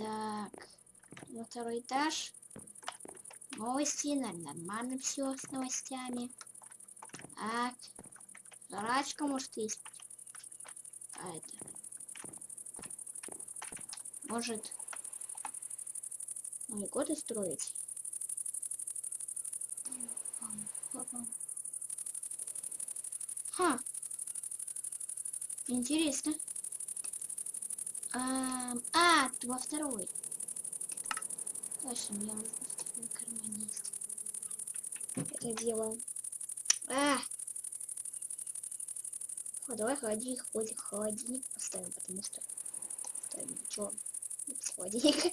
Так, на второй этаж. Новости, нормально все с новостями. Так, жрачка может есть. А это... Может... Новый год устроить? Ха. Интересно. А, а, во второй. Точно, меня уже в втором кармане есть. Это дело. А! О, давай холодильник, холодильник, холодильник поставим, потому что... Ставим, чё? Без холодильника.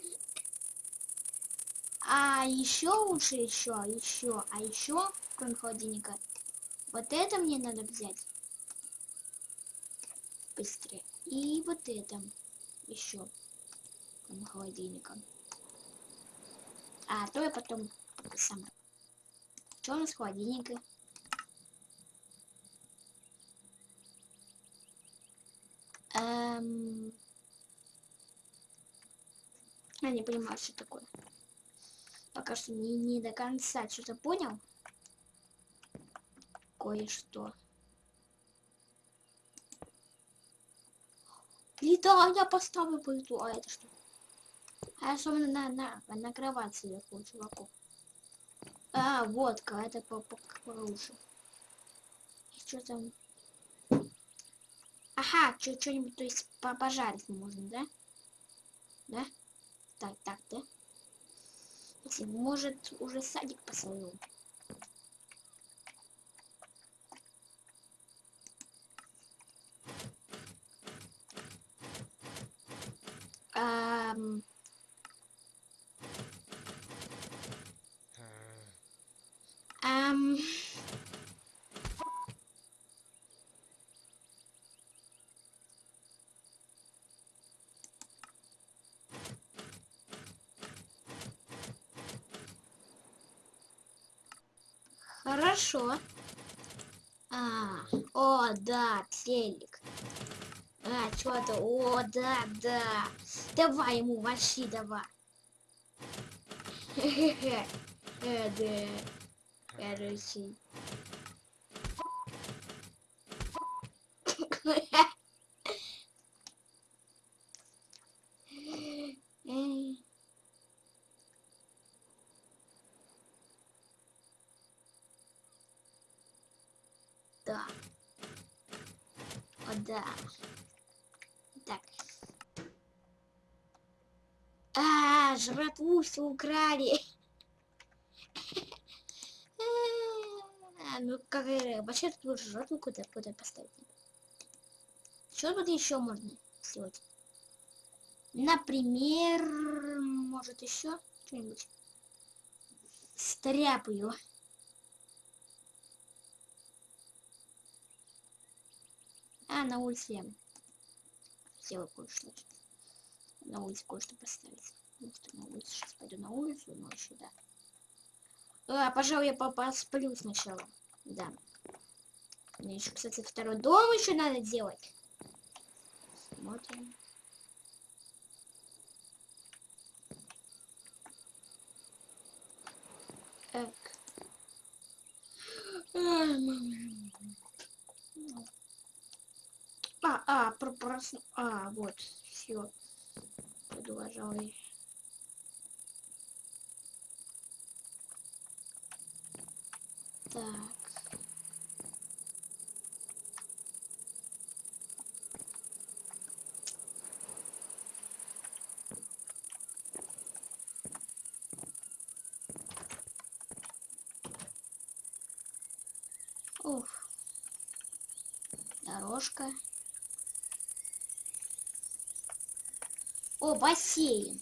А еще лучше еще, еще, а еще, кроме холодильника, вот это мне надо взять. Быстрее. И вот это еще, кроме холодильника. А, то я потом сама. Что у нас холодильника? Эм... Я не понимаю, что такое. Пока что не, не до конца что-то понял. Кое-что. Плита, я поставлю плиту. А это что? А особенно на, на, на кровать сверху, чуваку. А, водка, это по, по, получше. И что там? Ага, что-нибудь, то есть по пожарить можно, да? Да? Так, так, да? Если, может, уже садик посадил. Um... Хорошо. А, о, да, телек. А, что-то, о, да, да. Давай ему, вообще давай. Э. Короче. Да. О, да. Так. А, -а все украли. ну как вообще тут жратву куда куда поставить? Что тут еще можно сделать? Например, может еще что-нибудь? Стряпаю. А, на улице я сделаю кое-что. На улице кое-что поставить. На улице сейчас пойду на улицу ночью, да. А, пожалуй, я посплю сначала. Да. Мне еще, кстати, второй дом еще надо делать. Смотрим. Так. А, а, про, про, а, вот, все. Пойду, Так. Уф. Дорожка. О, бассейн.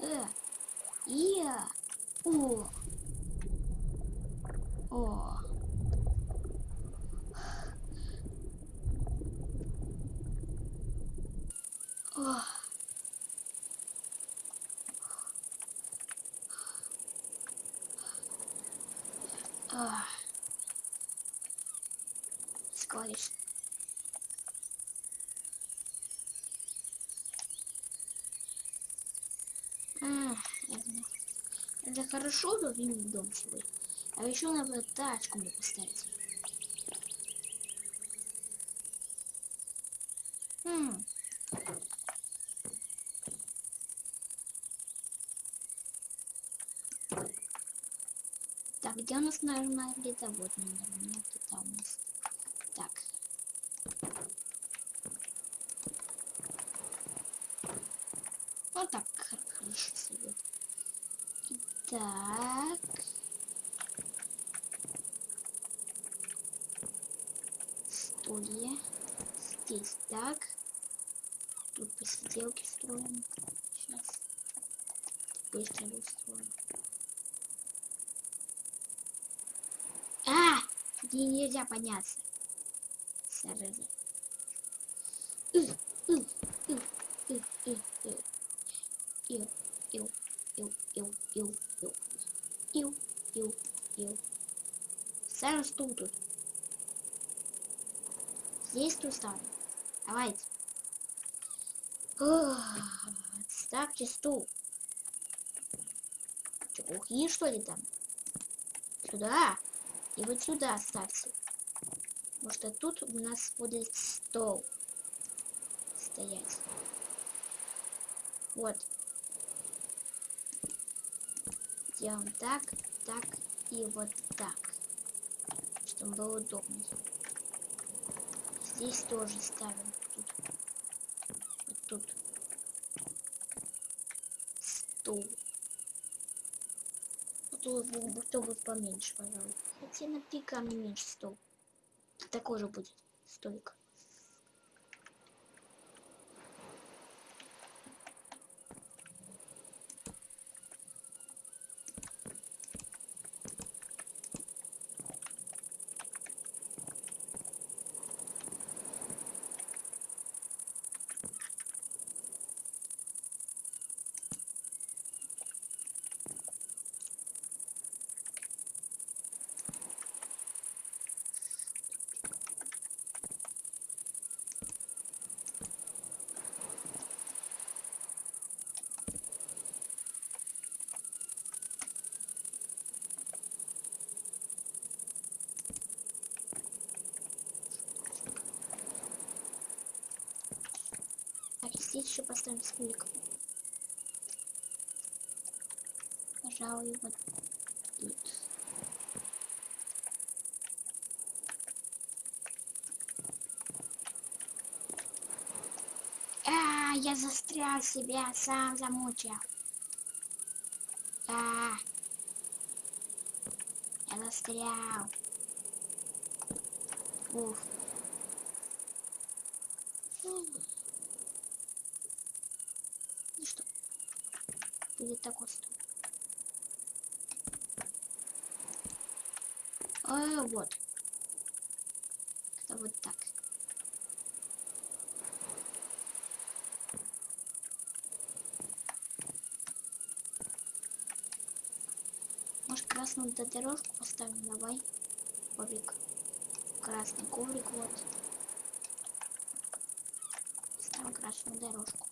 Э, О. О. О. Скорее. А, это, это хорошо, что в дом свой. А еще надо тачку мне поставить. Хм. Так, где у нас нажимает где-то? Вот, наверное, где-то у нас. Так. Вот так хорошо сойдет. Так. Стулья. Здесь так. Тут посиделки строим. Сейчас. Быстро устроим. А! Где нельзя подняться. Зараза. Ил, ил, ил, ил, ил, ил. Ил, ил, ил, ил, ил. Ставим стул тут. Здесь тут ставим. Давайте. Ставьте стул. Че, глухие что ли там? Сюда. И вот сюда ставьте. Потому что тут у нас будет стол стоять. Вот. Делаем так, так и вот так. Чтобы было удобнее. Здесь тоже ставим. Тут. Вот тут. Стул. Вот чтобы поменьше, пожалуй. Хотя на пика не меньше стол. Такой же будет столик. Здесь еще поставим столик. Пожалуй, вот тут. А, я застрял себя, сам замучил. А, я застрял. Уф. Ну что? Будет такой стол. А, вот. Это вот так. Может красную дорожку поставим? Давай. Коврик. Красный коврик, вот. Ставим красную дорожку.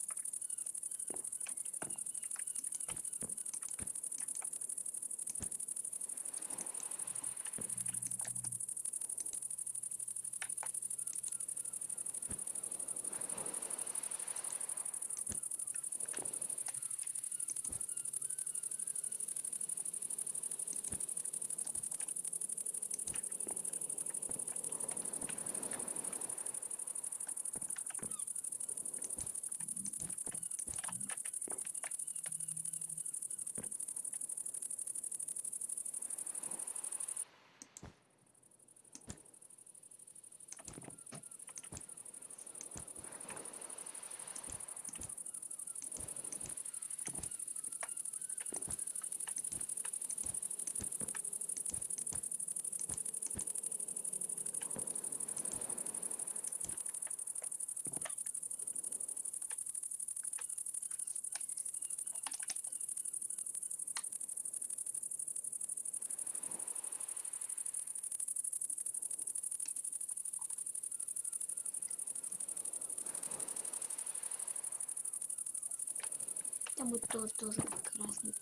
Там будет то, тоже красный.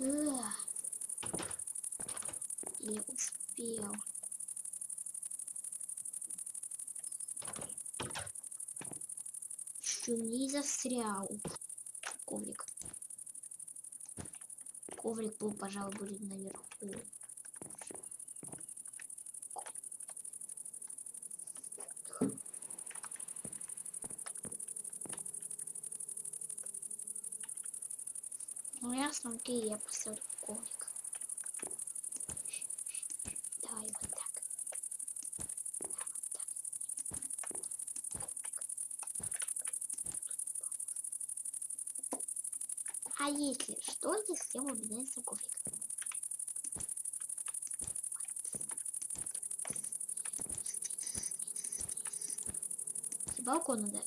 Эх. Не успел. Еще не застрял. Коврик. Коврик был, пожалуй, будет наверху. Ясно, окей, я поставлю коврик. Давай вот так. Вот так. А если что, если мы обменяемся коврик? Балкон надо.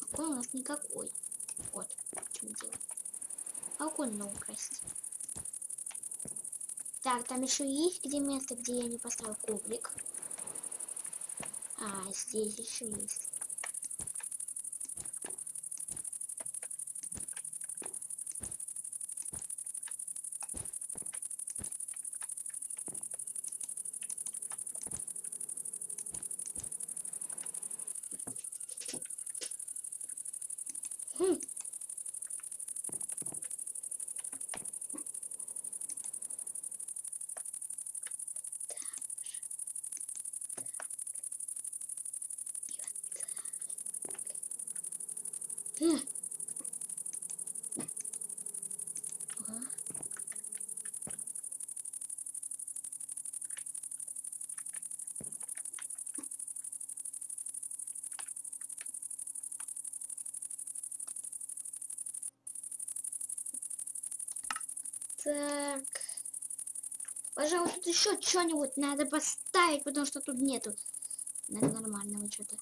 Балкон у нас никакой. Чем дело. Надо украсить. Так, там еще есть где место, где я не поставил коврик. А, здесь еще есть. Хм. Хм. Ага. Так. Пожалуй, тут еще что-нибудь надо поставить, потому что тут нету нормального что-то.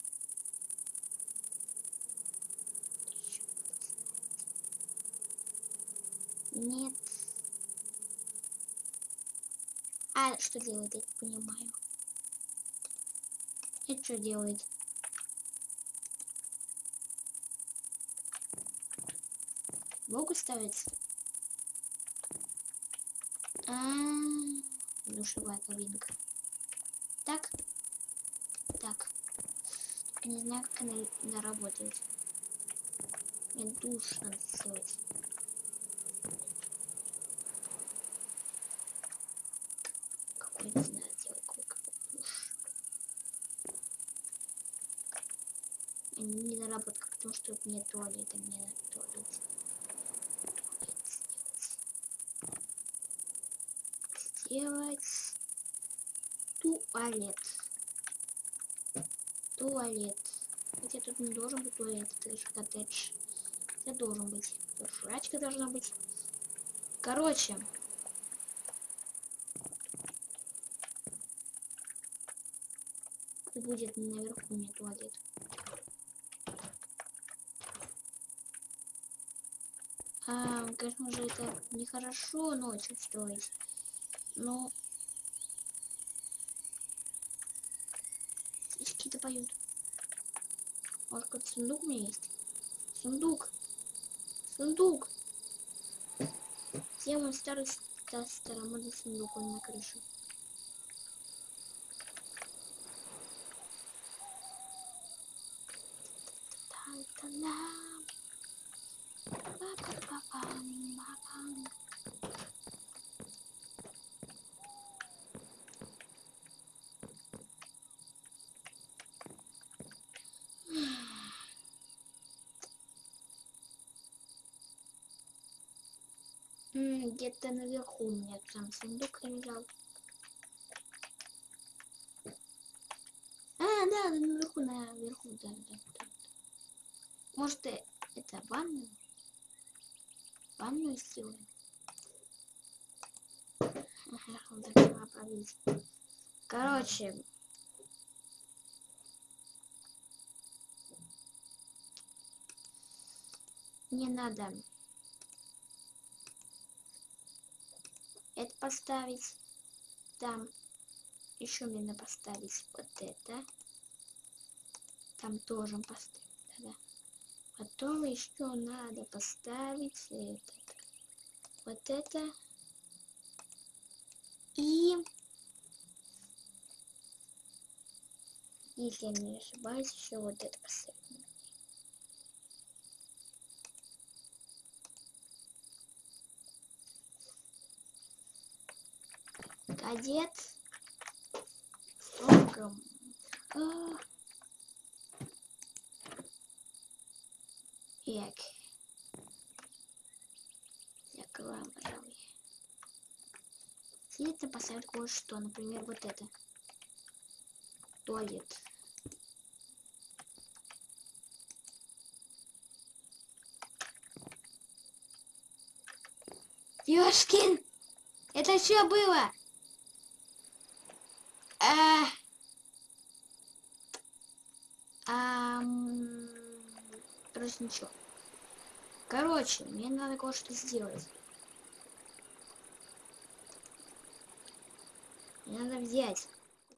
Нет. А что делает, я не понимаю. Это что делает? Богу ставить? А, -а, -а душевая кабинка. Так. Так. Только не знаю, как она, она работает. Мне душ надо сделать. Какой не знаю, делать какой душ. Не наработка, потому что тут нет туалета, мне надо туалет. Туалет сделать. Туалет. Туалет. Хотя тут не должен быть туалет, это лишь коттедж. Это должен быть. Жрачка должна быть. Короче. Будет наверху не туалет. А, конечно же, это нехорошо ночью строить. Но... Птички-то поют. Может, какой-то сундук у меня есть? Сундук. Сундук. Где мой старый ста- старомодный сундук? Он на крыше. Где-то наверху у меня там сундук лежал. А, да, наверху, наверху, да, да, да. Может, э, это ванную? Ванную сделаем? Короче. Не надо это поставить там Еще мне надо поставить вот это. Там тоже поставить. Да, да. Потом еще надо поставить этот. Вот это. И... Если я не ошибаюсь, еще вот это поставить. Кадет. Строгом. А. Як. Закроем, пожалуй. Следует поставить кое-что, например, вот это. Туалет. Ёшкин! Это что было? Короче, ничего. Короче, мне надо кое-что сделать. Мне надо взять